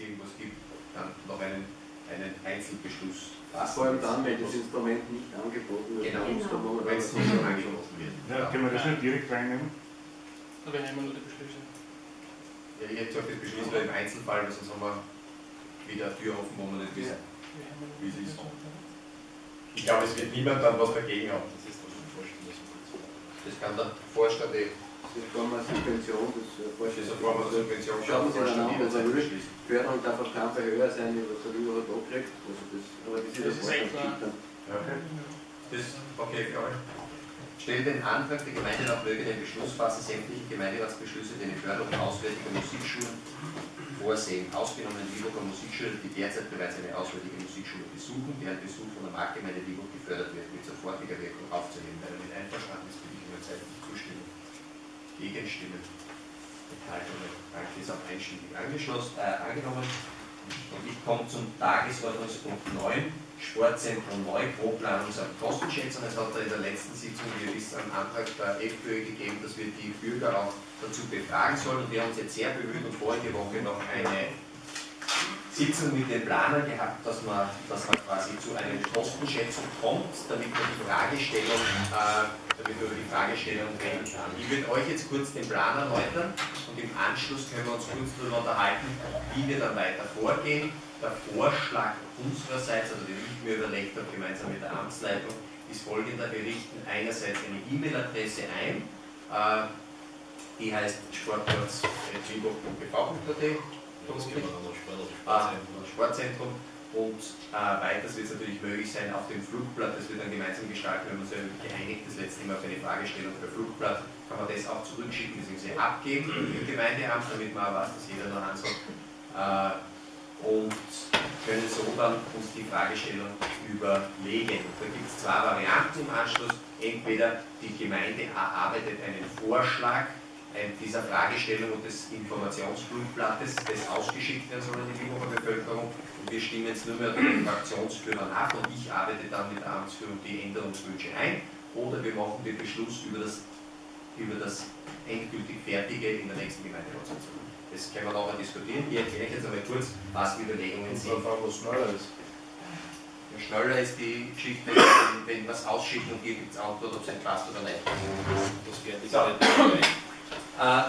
irgendwas gibt, dann noch einen, einen Einzelbeschluss fassen. Vor allem dann, wenn das Instrument nicht angeboten wird. Genau. genau. wenn es nicht schon angeboten wird. Ja, können wir das nicht direkt reinnehmen? Aber wir nehmen nur die Beschlüsse. Ja, ich hätte gesagt, das beschließen wir im Einzelfall, weil sonst haben wir wieder eine Tür offen, wo wir nicht wissen, wie es ist. Ich glaube, es wird niemand dann was dagegen haben. Das ist doch schon vorstellen. Das kann der Vorstand eh, Das ist eine Form einer Subvention, das das Vorstand. ist eine Form der Subvention, der Sie dann er will. beschließen. Förderung darf auf keinen Fall höher sein, wie was er überhaupt abkriegt. Also das, aber das ist Das der ist dann. Das, okay. Stell den Antrag, der Gemeinderat möge den Beschluss fassen, sämtliche Gemeinderatsbeschlüsse, die eine Förderung auswärtiger Musikschulen vorsehen, ausgenommen Lieburger Musikschule, die derzeit bereits eine auswärtige Musikschule besuchen, deren Besuch von der Marktgemeinde Lieburg gefördert wird, mit sofortiger Wirkung aufzunehmen. Wer damit einverstanden ist, bitte ich um eine zeitliche Zustimmung. Gegenstimmen. Enthaltungen. Danke, ist auch einstimmig angeschlossen, äh, angenommen. Und ich komme zum Tagesordnungspunkt 9, Sportzentrum neu, und Kostenschätzung. Es hat in der letzten Sitzung, wie ihr wisst, einen Antrag der FPÖ gegeben, dass wir die Bürger auch dazu befragen sollen. Und wir haben uns jetzt sehr bemüht und vorige Woche noch eine Sitzung mit den Planern gehabt, dass man, dass man quasi zu einer Kostenschätzung kommt, damit man die Fragestellung, äh, damit über die Fragestellung reden kann. Ich würde euch jetzt kurz den Plan erläutern und im Anschluss können wir uns kurz darüber unterhalten, wie wir dann weiter vorgehen. Der Vorschlag unsererseits, also den ich mir überlegt habe, gemeinsam mit der Amtsleitung, ist folgender. Wir richten einerseits eine E-Mail-Adresse ein, äh, die heißt sportplatz.wilburg.bv.at Ah, Sportzentrum und äh, weiters wird es natürlich möglich sein, auf dem Flugblatt, das wir dann gemeinsam gestalten, wir haben uns geeinigt, das letzte Mal auf eine Fragestellung für Flugblatt, kann man das auch zurückschicken bzw. abgeben im Gemeindeamt, damit man auch weiß, dass jeder noch ansagt. Äh, und können so dann uns die Fragestellung überlegen. Da gibt es zwei Varianten im Anschluss. Entweder die Gemeinde erarbeitet einen Vorschlag ein- dieser Fragestellung und des Informationsflugblattes, das ausgeschickt werden soll an die Lieburger Bevölkerung. Und wir stimmen jetzt nur mehr den Fraktionsführern ab und ich arbeite dann mit der Amtsführung die Änderungswünsche ein. Oder wir machen den Beschluss über das, über das endgültig Fertige in der nächsten Gemeinderatssitzung. Das können wir nachher diskutieren. Ich erkläre jetzt einmal kurz, was die Überlegungen sind. was schneller ist. Je schneller ist die Geschichte, wenn, wenn wir es ausschicken und hier gibt es Antwort, ob es ein passt oder nicht. Das fertig So. Äh,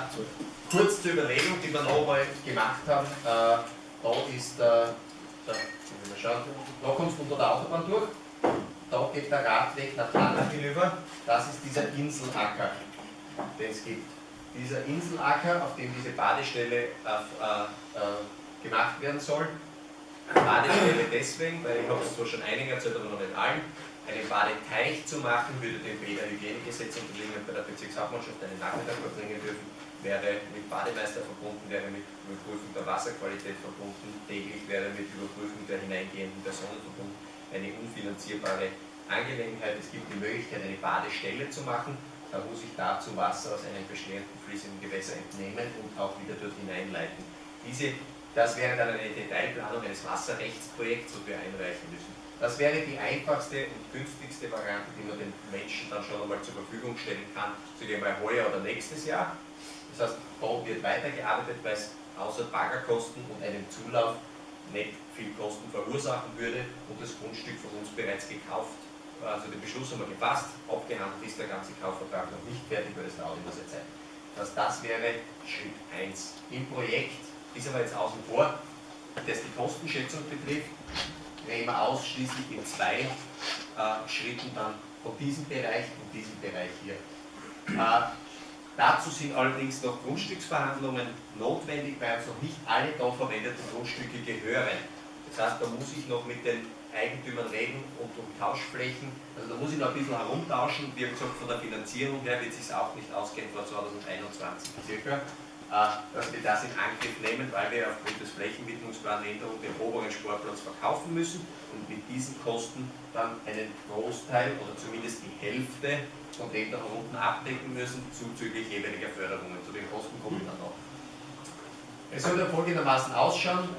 kurz zur Überlegung, die wir noch einmal gemacht haben. Äh, da ist der, der mal schauen, da kommst unter der Autobahn durch. Da geht der Radweg nach Hanna hinüber. Das ist dieser Inselacker, den es gibt. Dieser Inselacker, auf dem diese Badestelle äh, äh, äh, gemacht werden soll. Badestelle deswegen, weil ich habe es zwar schon einigen erzählt, aber noch nicht allen, einen Badeteich zu machen, würde dem Bäderhygienegesetz unterliegen und bei der Bezirkshauptmannschaft einen Nachmittag verbringen dürfen, wäre mit Bademeister verbunden, wäre mit Überprüfung der Wasserqualität verbunden, täglich wäre mit Überprüfung der hineingehenden Personen verbunden, eine unfinanzierbare Angelegenheit. Es gibt die Möglichkeit, eine Badestelle zu machen, da muss ich dazu Wasser aus einem bestehenden fließenden Gewässer entnehmen und auch wieder dort hineinleiten. Diese, das wäre dann eine Detailplanung eines Wasserrechtsprojekts, das wir einreichen müssen. Das wäre die einfachste und günstigste Variante, die man den Menschen dann schon einmal zur Verfügung stellen kann, zu dem mal heuer oder nächstes Jahr. Das heißt, da wird weitergearbeitet, weil es außer Baggerkosten und einem Zulauf nicht viel Kosten verursachen würde und das Grundstück von uns bereits gekauft. Also den Beschluss haben wir gefasst, abgehandelt ist der ganze Kaufvertrag noch nicht fertig, weil das dauert immer sehr Zeit. Das, das wäre Schritt 1. Im Projekt ist aber jetzt außen vor, das die Kostenschätzung betrifft, reden wir ausschließlich in zwei äh, Schritten dann von diesem Bereich und diesem Bereich hier. Äh, dazu sind allerdings noch Grundstücksverhandlungen notwendig, weil uns noch nicht alle da verwendeten Grundstücke gehören. Das heißt, da muss ich noch mit den Eigentümern reden und um Tauschflächen. Also da muss ich noch ein bisschen herumtauschen. Wie gesagt, von der Finanzierung her wird es sich auch nicht ausgehen vor 2021 circa dass wir das in Angriff nehmen, weil wir aufgrund des Flächenwidmungsplanänderung den oberen Sportplatz verkaufen müssen und mit diesen Kosten dann einen Großteil oder zumindest die Hälfte von dem da unten abdecken müssen, zuzüglich jeweiliger Förderungen. Zu den Kosten komme ich dann noch. Es soll dann folgendermaßen ausschauen.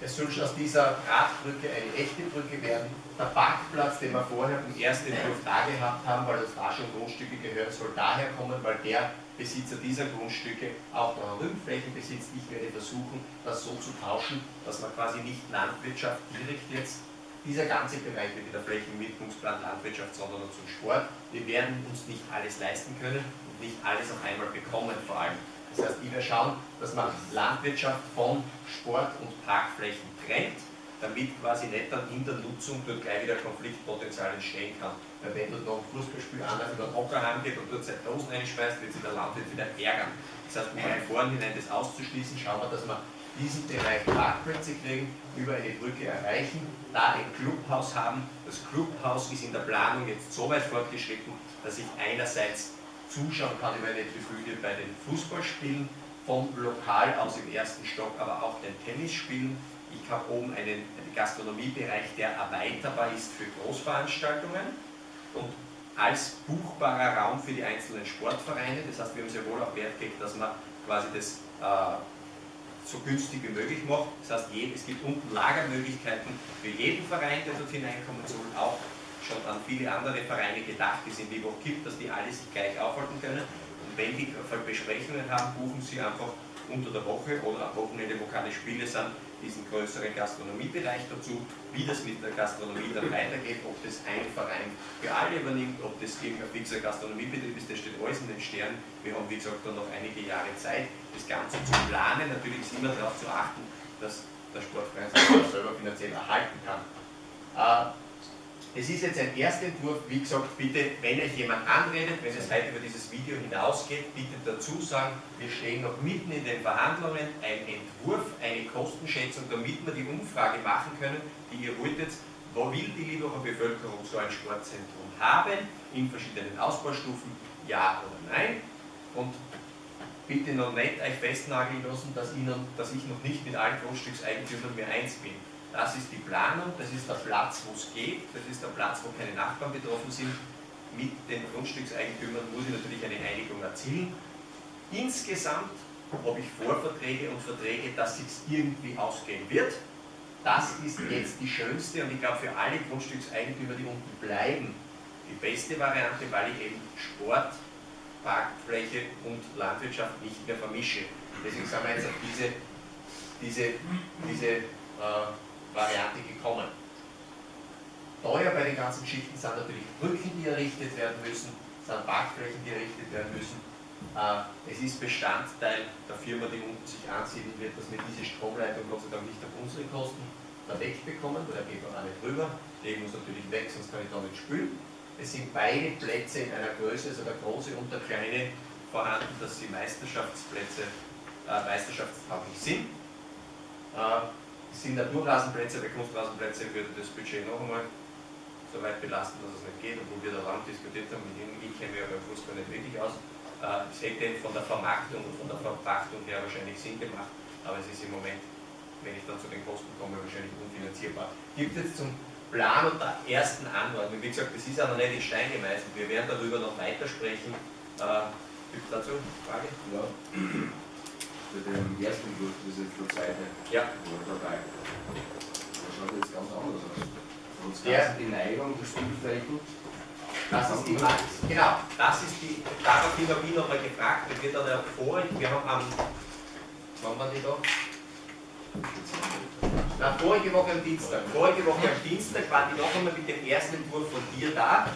Es soll aus dieser Radbrücke eine echte Brücke werden. Der Parkplatz, den wir vorher im ersten Entwurf da gehabt haben, weil uns da schon Grundstücke gehören, soll daher kommen, weil der Besitzer dieser Grundstücke auch noch Rückflächen besitzt. Ich werde versuchen, das so zu tauschen, dass man quasi nicht Landwirtschaft direkt jetzt, dieser ganze Bereich mit der Flächenmittlungsplan Landwirtschaft, sondern zum Sport. Wir werden uns nicht alles leisten können und nicht alles auf einmal bekommen vor allem. Das heißt, ich werde schauen, dass man Landwirtschaft von Sport und Parkflächen trennt, damit quasi nicht dann in der Nutzung dort gleich wieder Konfliktpotenzial entstehen kann. Weil wenn dort noch ein Fußballspiel einer über den Hocker heimgeht und dort seine Dosen reinschmeißt, wird sich der Landwirt wieder ärgern. Das heißt, um im Vorhinein das auszuschließen, schauen wir, dass wir diesen Bereich Parkplätze kriegen, über eine Brücke erreichen, da ein Clubhaus haben. Das Clubhaus ist in der Planung jetzt so weit fortgeschritten, dass ich einerseits zuschauen kann über eine Tribüne bei den Fußballspielen, vom Lokal aus im ersten Stock aber auch den Tennisspielen. Ich habe oben einen, Gastronomiebereich, der erweiterbar ist für Großveranstaltungen und als buchbarer Raum für die einzelnen Sportvereine. Das heißt, wir haben sehr wohl auch Wert gelegt, dass man quasi das äh, so günstig wie möglich macht. Das heißt, es gibt unten Lagermöglichkeiten für jeden Verein, der dort hineinkommen soll, auch schon an viele andere Vereine gedacht, die es in Vivo gibt, dass die alle sich gleich aufhalten können. Und wenn die Besprechungen haben, buchen sie einfach unter der Woche oder am Wochenende, wo keine Spiele sind, diesen größeren Gastronomiebereich dazu, wie das mit der Gastronomie dann weitergeht, ob das ein Verein für alle übernimmt, ob das irgendein fixer Gastronomiebetrieb ist, das steht alles in den Sternen. Wir haben, wie gesagt, dann noch einige Jahre Zeit, das Ganze zu planen. Natürlich ist immer darauf zu achten, dass der Sportverein selber finanziell erhalten kann. Es ist jetzt ein Erstentwurf, wie gesagt, bitte, wenn euch jemand anredet, wenn es heute über dieses Video hinausgeht, bitte dazu sagen, wir stehen noch mitten in den Verhandlungen, ein Entwurf, eine Kostenschätzung, damit wir die Umfrage machen können, die ihr wolltet, wo will die Lieberer Bevölkerung so ein Sportzentrum haben, in verschiedenen Ausbaustufen, ja oder nein. Und bitte noch nicht euch festnageln lassen, dass ich noch nicht mit allen Grundstückseigentümern mehr eins bin. Das ist die Planung, das ist der Platz, wo es geht, das ist der Platz, wo keine Nachbarn betroffen sind. Mit den Grundstückseigentümern muss ich natürlich eine Einigung erzielen. Insgesamt habe ich Vorverträge und Verträge, dass es irgendwie ausgehen wird. Das ist jetzt die schönste und ich glaube für alle Grundstückseigentümer, die unten bleiben, die beste Variante, weil ich eben Sport, Parkfläche und Landwirtschaft nicht mehr vermische. Deswegen sind wir jetzt auf diese, diese, diese äh, Variante gekommen. Teuer bei den ganzen Schichten sind natürlich Brücken, die errichtet werden müssen, sind Parkflächen, die errichtet werden müssen. Äh, es ist Bestandteil der Firma, die unten sich ansiedeln wird, dass wir diese Stromleitung Gott sei Dank nicht auf unsere Kosten verdeckt bekommen, weil da geht man auch nicht drüber, legen uns natürlich weg, sonst kann ich da nicht spülen. Es sind beide Plätze in einer Größe, also der große und der kleine, vorhanden, dass sie Meisterschaftsplätze, äh, meisterschaftstauglich sind. Äh, sind Naturrasenplätze, bei Kunstrasenplätze würde das Budget noch einmal so weit belasten, dass es nicht geht, obwohl wir da lang diskutiert haben, mit Ihnen, ich kenne mich ja beim Fußball nicht wirklich aus. Äh, es hätte von der Vermarktung und von der Verpachtung her wahrscheinlich Sinn gemacht, aber es ist im Moment, wenn ich dann zu den Kosten komme, wahrscheinlich unfinanzierbar. Gibt es zum Plan und der ersten Anordnung, wie gesagt, das ist auch noch nicht in Stein gemeißelt, wir werden darüber noch weitersprechen. Äh, Gibt es dazu Frage? Ja für den ersten Entwurf, das ist jetzt der zweite Ja. dabei. Das schaut jetzt ganz anders aus. Und Der- Ganze die Neigung der Spielflächen. Das ist die Max. Genau, das ist die, daraufhin habe ich nochmal gefragt, weil wir dann ja vor, wir haben am, wann waren die da? Na, vorige Woche am Dienstag. Vorige Woche am Dienstag waren die noch einmal mit dem ersten Entwurf von dir da.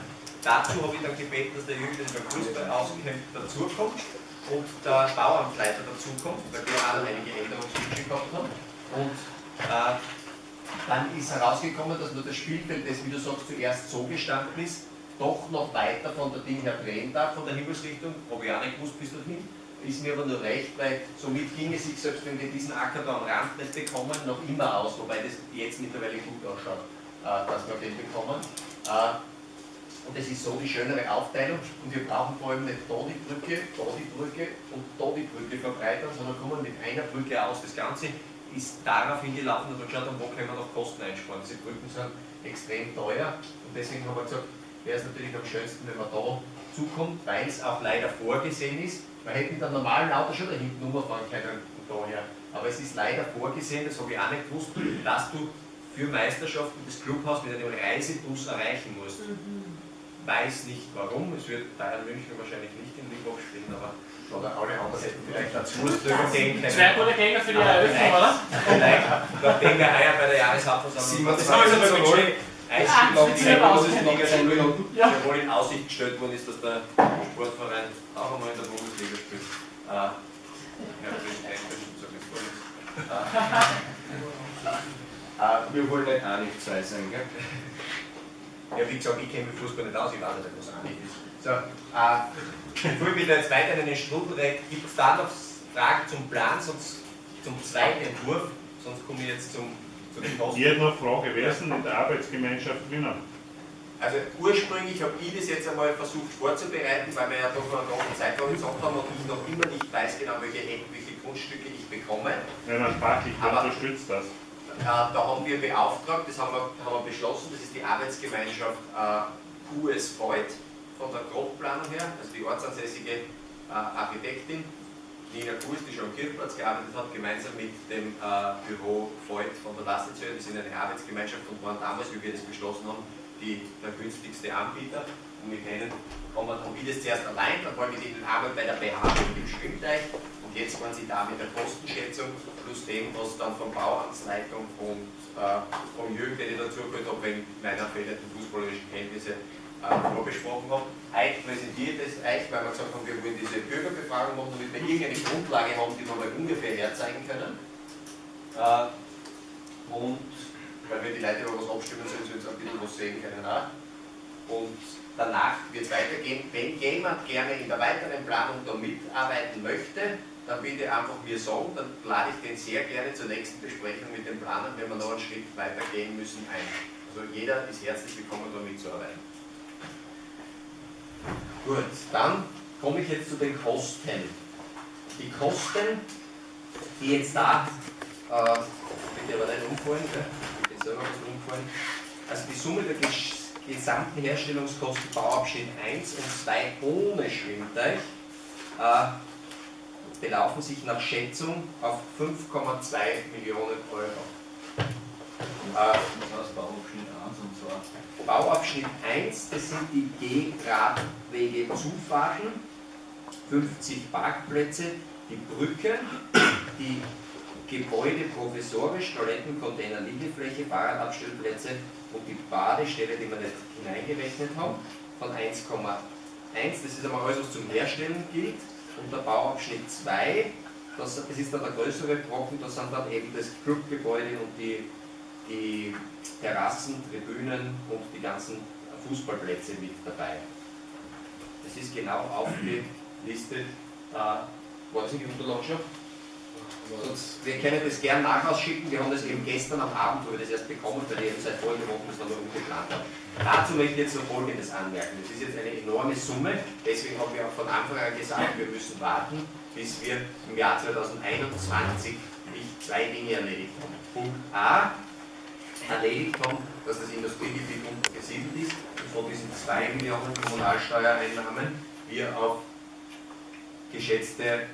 Dazu habe ich dann gebeten, dass der Jürgen, der sich beim Fußball auskennt, dazukommt und der Bauamtleiter dazukommt, weil wir noch einige Änderungswünsche gehabt haben. Und äh, dann ist herausgekommen, dass nur das Spielfeld, das, wie du sagst, zuerst so gestanden ist, doch noch weiter von der Ding her drehen darf, von der Himmelsrichtung, habe ich auch nicht gewusst bis dorthin, ist mir aber nur recht, weil somit ging es sich, selbst wenn wir diesen Acker da am Rand nicht bekommen, noch immer aus, wobei das jetzt mittlerweile gut ausschaut, äh, dass wir den bekommen. Äh, und das ist so die schönere Aufteilung und wir brauchen vor allem nicht da die Brücke, da die Brücke und da die Brücke verbreitern, sondern kommen mit einer Brücke aus. Das Ganze ist darauf hingelaufen, dass wir geschaut haben, wo können wir noch Kosten einsparen. Diese Brücken sind extrem teuer und deswegen haben wir gesagt, wäre es natürlich am schönsten, wenn man da zukommt, weil es auch leider vorgesehen ist. Wir hätten dann normalen Auto schon da hinten umfahren können und daher. Aber es ist leider vorgesehen, das habe ich auch nicht gewusst, dass du für Meisterschaften das Clubhaus mit einem Reisebus erreichen musst. Weiß nicht warum. Es wird Bayern München wahrscheinlich nicht in Liebhoff spielen, aber oder alle anderen hätten vielleicht dazu gehen können. Zwei gute Gegner für die Eröffnung, oder? Vielleicht, nachdem wir heuer bei der Jahreshauptversammlung 27 sowohl Eisspielbahn Ah, die aber Bundesliga spielen und Ja. sowohl in Aussicht gestellt worden ist, dass der Sportverein auch einmal in der Bundesliga spielt. Äh, ja, sage jetzt gar nichts. Äh, äh, Wir wollen nicht auch nicht zwei sein, gell? Ja, wie gesagt, ich kenne mich Fußball nicht aus, ich weiß nicht, was einig ist. So, äh, bevor wir da jetzt weiter in den Strudel reden, gibt es da noch Fragen zum Plan, sonst zum zweiten Entwurf, sonst komme ich jetzt zum, zu den Kosten. Ich hätte noch eine Frage, wer ist denn in der Arbeitsgemeinschaft drinnen? Also ursprünglich habe ich das jetzt einmal versucht vorzubereiten, weil wir ja doch noch eine große Zeitraum gesagt haben und ich noch immer nicht weiß genau, welche, welche Grundstücke ich bekomme. Man fachlich Aber- unterstützt das. Äh, da haben wir beauftragt, das haben wir, haben wir beschlossen, das ist die Arbeitsgemeinschaft äh, QS Voigt von der Grobplanung her, also die ortsansässige äh, Architektin Nina Kuss, die schon am Kirchplatz gearbeitet hat, gemeinsam mit dem äh, Büro Voigt von der Lassenzöhr, die sind eine Arbeitsgemeinschaft und waren damals, wie wir das beschlossen haben, die, der günstigste Anbieter. Und wir kennen, haben, wir- haben wir das zuerst allein, dann waren wir ihnen einmal bei der BH dem Schwimmteich jetzt waren sie da mit der Kostenschätzung plus dem, was dann von Bauamtsleitung und äh, vom Jürgen, den ich dazu gehört habe, wegen meiner fehlenden fußballerischen Kenntnisse äh, vorbesprochen habe. Heute präsentiert es euch, weil wir gesagt haben, wir wollen diese Bürgerbefragung machen, damit wir irgendeine Grundlage haben, die wir mal ungefähr herzeigen können. Äh, und weil wir die Leute über was abstimmen sollen, sollen sie ein bisschen was sehen können auch. Und danach wird es weitergehen. Wenn jemand gerne in der weiteren Planung da mitarbeiten möchte, dann bitte einfach mir sagen, dann lade ich den sehr gerne zur nächsten Besprechung mit den Planern, wenn wir noch einen Schritt weiter gehen müssen, ein. Also jeder ist herzlich willkommen, da mitzuarbeiten. Gut, dann komme ich jetzt zu den Kosten. Die Kosten, die jetzt da, äh, bitte aber nicht umfallen, gell? bitte selber was umfallen. Also die Summe der ges gesamten Herstellungskosten Bauabschnitt 1 und 2 ohne Schwimmteich äh, belaufen sich nach Schätzung auf 5,2 Millionen Euro. Äh, Das heißt Bauabschnitt 1 und 2. Bauabschnitt 1, das sind die G-Radwege Zufahrten, 50 Parkplätze, die Brücken, die Gebäude provisorisch, Toiletten, Container, Liegefläche, Fahrradabstellplätze und die Badestelle, die wir nicht hineingerechnet haben, von 1,1. Das ist einmal alles, was zum Herstellen gilt. Und der Bauabschnitt 2, das, das ist dann der größere Brocken, das sind dann eben das Clubgebäude und die die Terrassen, Tribünen und die ganzen Fußballplätze mit dabei. Das ist genau aufgelistet. Äh, war in die Unterlagen schon? Sonst, wir können das gern nachausschicken. Wir haben das eben gestern am Abend, wo wir das erst bekommen, weil die eben seit vorigen Wochen das dann noch umgeplant haben. Dazu möchte ich jetzt noch Folgendes anmerken. Das ist jetzt eine enorme Summe, deswegen haben wir auch von Anfang an gesagt, wir müssen warten, bis wir im Jahr 2021 nicht zwei Dinge erledigt haben. Punkt A, erledigt haben, dass das Industriegebiet untergesiedelt ist und von diesen 2 Millionen Kommunalsteuereinnahmen wir auf geschätzte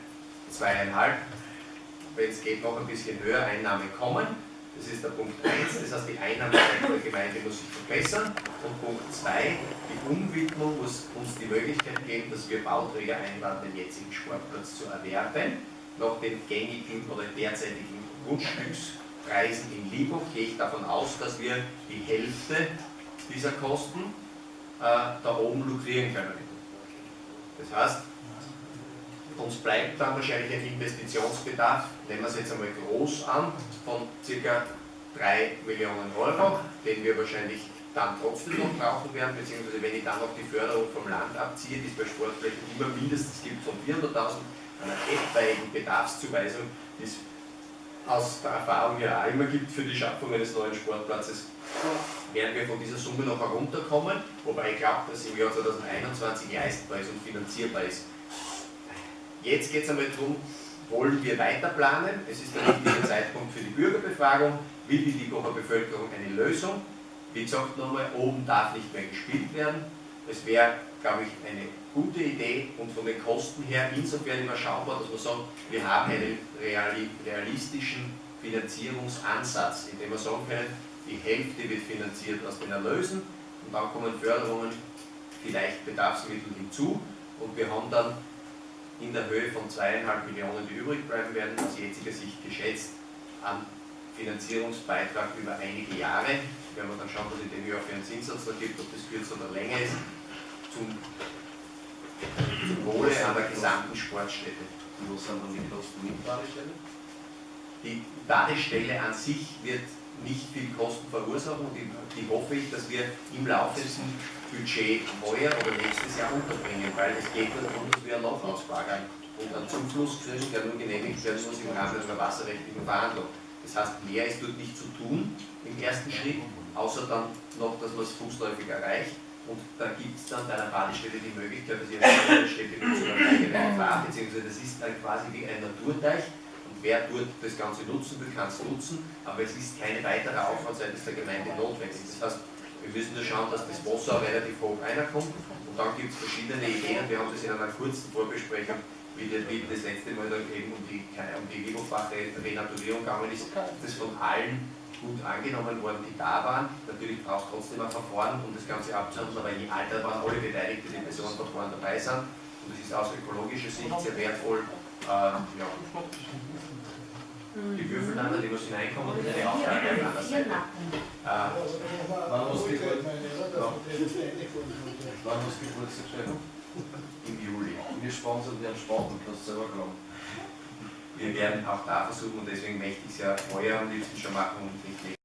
zweieinhalb, wenn es geht, noch ein bisschen höher Einnahmen kommen. Das ist der Punkt 1, das heißt die Einnahmeseite der Gemeinde muss sich verbessern. Und Punkt 2, die Umwidmung muss uns die Möglichkeit geben, dass wir Bauträger einladen, den jetzigen Sportplatz zu erwerben. Nach den gängigen oder derzeitigen Grundstückspreisen in Liebhoff gehe ich davon aus, dass wir die Hälfte dieser Kosten äh, da oben lukrieren können. Das heißt, uns bleibt dann wahrscheinlich ein Investitionsbedarf, nehmen wir es jetzt einmal groß an, von ca. 3 Millionen Euro, den wir wahrscheinlich dann trotzdem noch brauchen werden, beziehungsweise wenn ich dann noch die Förderung vom Land abziehe, die es bei Sportflächen immer mindestens gibt von 400.000, einer etwaigen Bedarfszuweisung, die es aus der Erfahrung ja auch immer gibt für die Schaffung eines neuen Sportplatzes, werden wir von dieser Summe noch herunterkommen, wobei ich glaube, dass im Jahr 2021 leistbar ist und finanzierbar ist. Jetzt geht es einmal darum, wollen wir weiter planen? Es ist der richtige Zeitpunkt für die Bürgerbefragung. Will die Liebacher Bevölkerung eine Lösung? Wie gesagt, nochmal, oben darf nicht mehr gespielt werden. Es wäre, glaube ich, eine gute Idee und von den Kosten her insofern überschaubar, dass wir sagen, wir haben einen reali realistischen Finanzierungsansatz, indem wir sagen können, die Hälfte wird finanziert aus den Erlösen und dann kommen Förderungen vielleicht Bedarfsmittel hinzu und wir haben dann in der Höhe von zweieinhalb Millionen, die übrig bleiben werden, aus jetziger Sicht geschätzt, an Finanzierungsbeitrag über einige Jahre. Werden wir dann schauen, was in dem Jahr für einen Zinssatz da gibt, ob das kürzer oder länger ist, zum, zum Wohle an der gesamten Sportstätte. Wo sind dann die Kosten mit Badestelle? Die Badestelle an sich wird nicht viel Kosten verursachen und die, hoffe ich, dass wir im laufenden Budget heuer oder nächstes Jahr unterbringen, weil es geht darum, dass wir einen Notausbagger und einen Zufluss der nur genehmigt werden muss im Rahmen einer wasserrechtlichen Verhandlung. Das heißt, mehr ist dort nicht zu tun im ersten Schritt, außer dann noch, dass man es fußläufig erreicht. Und da gibt es dann bei einer Badestelle die Möglichkeit, dass ihr eine Städte zu einer fahrt, beziehungsweise das ist dann quasi wie ein Naturteich. Wer dort das Ganze nutzen will, kann es nutzen, aber es ist kein weiterer Aufwand seitens der Gemeinde notwendig. Das heißt, wir müssen nur schauen, dass das Wasser relativ hoch reinkommt und dann gibt es verschiedene Ideen. Wir haben das in einer kurzen Vorbesprechung, wie, das, wie das letzte Mal dann eben um die, um die Liebelbach-Renaturierung gegangen ist, das von allen gut angenommen worden, die da waren. Natürlich braucht es trotzdem ein Verfahren, um das Ganze abzuhandeln, aber in Alter waren alle Beteiligten, die Personenverfahren dabei sind. Und das ist aus ökologischer Sicht sehr wertvoll. Ja. Die Würfelländer, die was hineinkommen, und eine Aufgabe auf einer Seite. Äh, Wann muss die Geburt- Wann muss die Geburtstag schreiben? Im Juli. Wir sponsern den Sport, kannst du selber glauben. Wir werden auch da versuchen, und deswegen möchte ich es ja heuer am liebsten schon machen und nicht